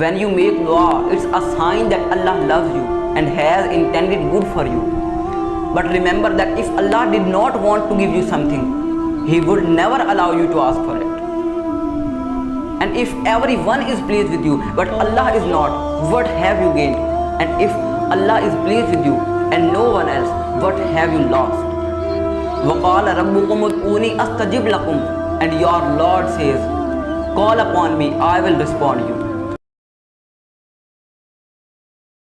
When you make dua, it's a sign that Allah loves you and has intended good for you. But remember that if Allah did not want to give you something, He would never allow you to ask for it. And if everyone is pleased with you, but Allah is not, what have you gained? And if Allah is pleased with you and no one else, what have you lost? وَقَالَ رَبُّكُمُ أَسْتَجِبْ لَكُمْ And your Lord says, Call upon me, I will respond you.